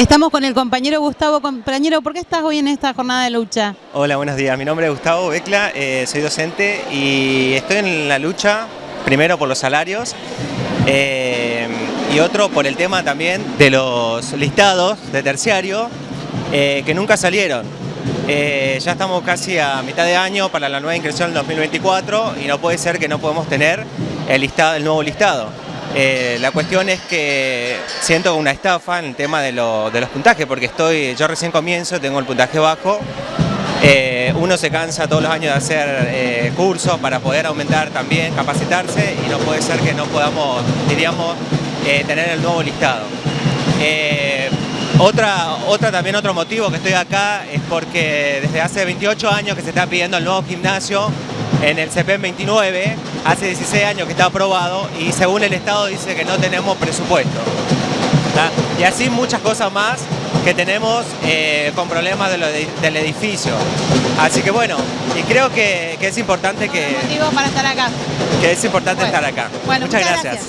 Estamos con el compañero Gustavo. Compañero, ¿por qué estás hoy en esta jornada de lucha? Hola, buenos días. Mi nombre es Gustavo Becla, eh, soy docente y estoy en la lucha, primero por los salarios eh, y otro por el tema también de los listados de terciario eh, que nunca salieron. ya estamos casi a mitad de año para la nueva inscripción del 2024 y no puede ser que no podemos tener el, listado, el nuevo listado. Eh, la cuestión es que siento una estafa en el tema de, los puntajes, porque estoy, yo recién comienzo, tengo el puntaje bajo, eh, uno se cansa todos los años de hacer eh, cursos para poder aumentar también, capacitarse y no puede ser que no podamos, diríamos, tener el nuevo listado. otra, otra, también otro motivo que estoy acá es porque desde hace 28 años que se está pidiendo el nuevo gimnasio en el CPM 29, hace 16 años que está aprobado y según el Estado dice que no tenemos presupuesto. Y así muchas cosas más que tenemos eh, con problemas del edificio. Así que bueno, y creo que, es importante que... Motivo para estar acá. Que es importante estar acá. muchas, gracias.